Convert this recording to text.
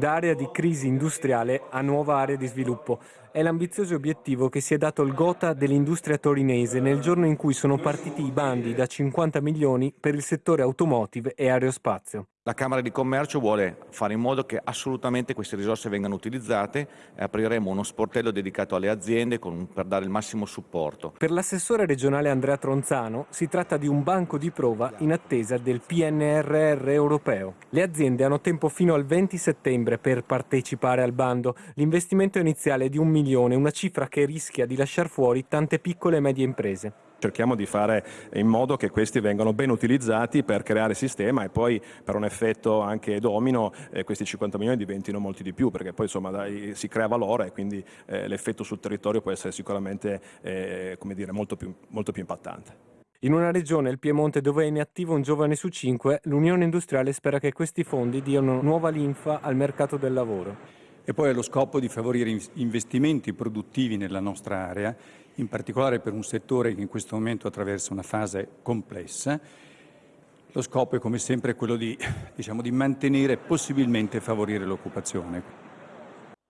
da area di crisi industriale a nuova area di sviluppo. È l'ambizioso obiettivo che si è dato il Gotha dell'industria torinese nel giorno in cui sono partiti i bandi da 50 milioni per il settore automotive e aerospazio. La Camera di Commercio vuole fare in modo che assolutamente queste risorse vengano utilizzate e apriremo uno sportello dedicato alle aziende con, per dare il massimo supporto. Per l'assessore regionale Andrea Tronzano si tratta di un banco di prova in attesa del PNRR europeo. Le aziende hanno tempo fino al 20 settembre per partecipare al bando. L'investimento iniziale è di un milione, una cifra che rischia di lasciare fuori tante piccole e medie imprese. Cerchiamo di fare in modo che questi vengano ben utilizzati per creare sistema e poi per un effetto anche domino eh, questi 50 milioni diventino molti di più perché poi insomma dai, si crea valore e quindi eh, l'effetto sul territorio può essere sicuramente eh, dire, molto, più, molto più impattante. In una regione, il Piemonte, dove è inattivo un giovane su cinque, l'Unione Industriale spera che questi fondi diano nuova linfa al mercato del lavoro. E poi ha lo scopo di favorire investimenti produttivi nella nostra area in particolare per un settore che in questo momento attraversa una fase complessa. Lo scopo è come sempre quello di, diciamo, di mantenere e possibilmente favorire l'occupazione.